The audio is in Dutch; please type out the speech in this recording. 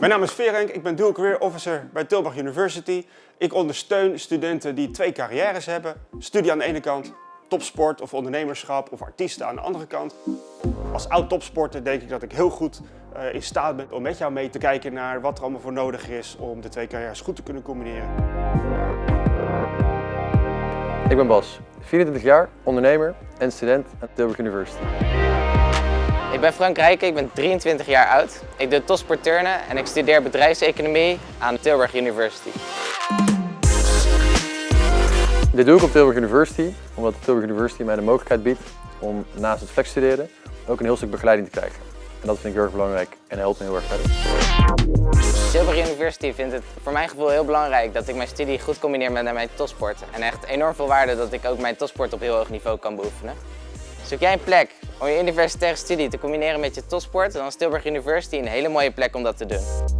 Mijn naam is Verenk, ik ben Dual Career Officer bij Tilburg University. Ik ondersteun studenten die twee carrières hebben. Studie aan de ene kant, topsport of ondernemerschap of artiesten aan de andere kant. Als oud topsporter denk ik dat ik heel goed uh, in staat ben om met jou mee te kijken naar wat er allemaal voor nodig is om de twee carrières goed te kunnen combineren. Ik ben Bas, 24 jaar, ondernemer en student aan Tilburg University. Ik ben Frank Rijken, ik ben 23 jaar oud. Ik doe topsport turnen en ik studeer bedrijfseconomie aan Tilburg University. Dit doe ik op Tilburg University, omdat Tilburg University mij de mogelijkheid biedt om naast het flexstuderen ook een heel stuk begeleiding te krijgen. En dat vind ik heel erg belangrijk en helpt me heel erg verder. Tilburg University vindt het voor mijn gevoel heel belangrijk dat ik mijn studie goed combineer met mijn topsport. En echt enorm veel waarde dat ik ook mijn topsport op heel hoog niveau kan beoefenen. Zoek jij een plek om je universitaire studie te combineren met je topsport, dan is Tilburg University een hele mooie plek om dat te doen.